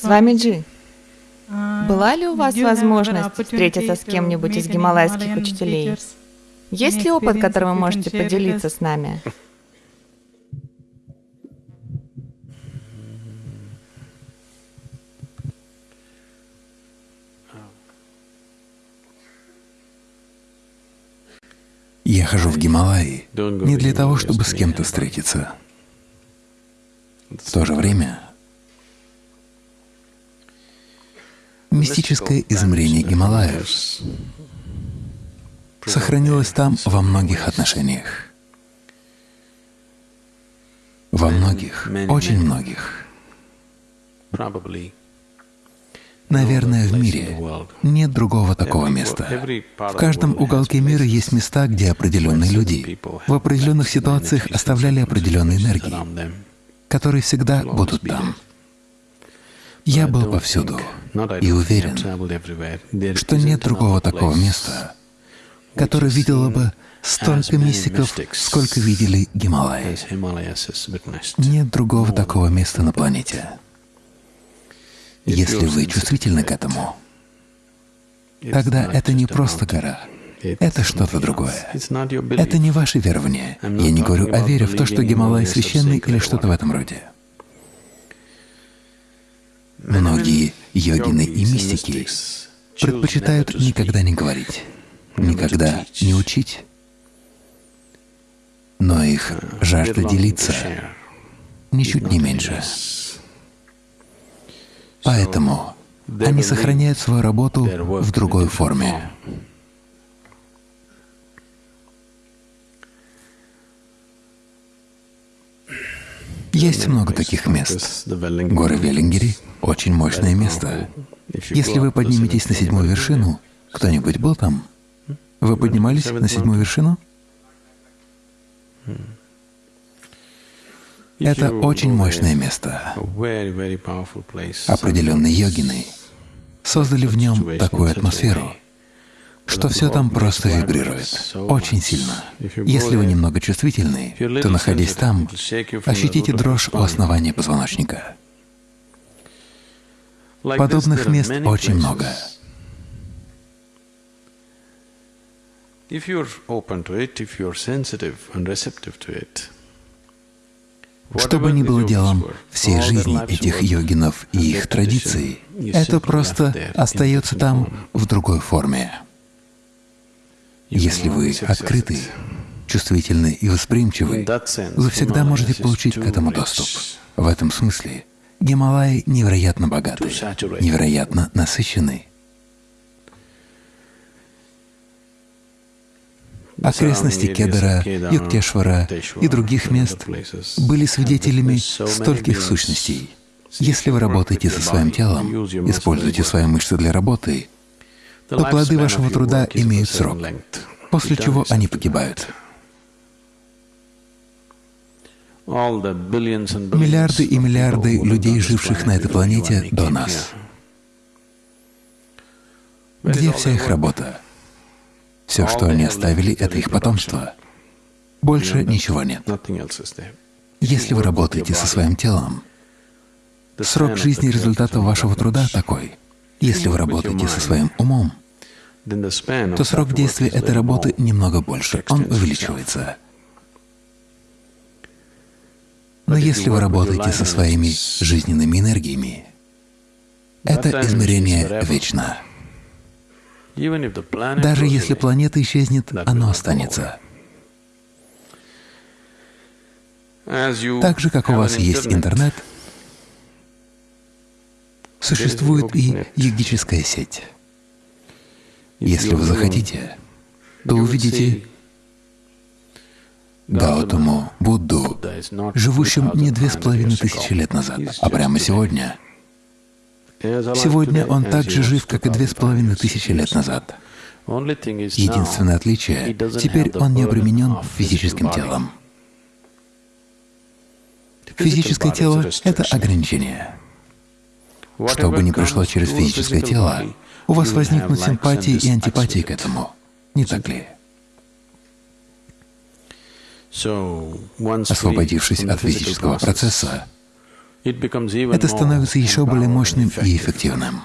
С вами Джи. Была ли у вас возможность встретиться с кем-нибудь из гималайских учителей? Есть ли опыт, которым вы можете поделиться с нами? Я хожу в Гималаи не для того, чтобы с кем-то встретиться. В то же время мистическое измерение Гималаев сохранилось там во многих отношениях. Во многих, очень многих. Наверное, в мире нет другого такого места. В каждом уголке мира есть места, где определенные люди в определенных ситуациях оставляли определенные энергии, которые всегда будут там. Я был повсюду и уверен, что нет другого такого места, которое видело бы столько мистиков, сколько видели Гималаи. Нет другого такого места на планете. Если вы чувствительны к этому, тогда это не просто гора, это что-то другое. Это не ваше верование. Я не говорю о вере в то, что Гималай священный или что-то в этом роде. Йогины и мистики предпочитают никогда не говорить, никогда не учить, но их жажда делиться ничуть не меньше. Поэтому они сохраняют свою работу в другой форме. Есть много таких мест. Горы Веллингери — очень мощное место. Если вы подниметесь на седьмую вершину, кто-нибудь был там? Вы поднимались на седьмую вершину? Это очень мощное место. Определенные йогины создали в нем такую атмосферу, что все там просто вибрирует, очень сильно. Если вы немного чувствительны, то, находясь там, ощутите дрожь у основания позвоночника. Подобных мест очень много. Что бы ни было делом всей жизни этих йогинов и их традиций, это просто остается там в другой форме. Если вы открыты, чувствительны и восприимчивы, вы всегда можете получить к этому доступ. В этом смысле Гималаи невероятно богаты, невероятно насыщены. Окрестности Кедара, Юктешвара и других мест были свидетелями стольких сущностей. Если вы работаете со своим телом, используете свои мышцы для работы, то плоды вашего труда имеют срок, после чего они погибают. Миллиарды и миллиарды людей, живших на этой планете до нас. Где вся их работа? Все, что они оставили, — это их потомство. Больше ничего нет. Если вы работаете со своим телом, срок жизни результата вашего труда такой. Если вы работаете со своим умом, то срок действия этой работы немного больше, он увеличивается. Но если вы работаете со своими жизненными энергиями, это измерение вечно. Даже если планета исчезнет, оно останется. Так же, как у вас есть интернет, существует и йогическая сеть. Если вы захотите, то увидите Гаутаму, Будду, живущим не две с половиной тысячи лет назад, а прямо сегодня — Сегодня он так же жив, как и две с половиной тысячи лет назад. Единственное отличие — теперь он не обременен физическим телом. Физическое тело — это ограничение. Что бы ни пришло через физическое тело, у вас возникнут симпатии и антипатии к этому, не так ли? Освободившись от физического процесса, это становится еще более мощным и эффективным.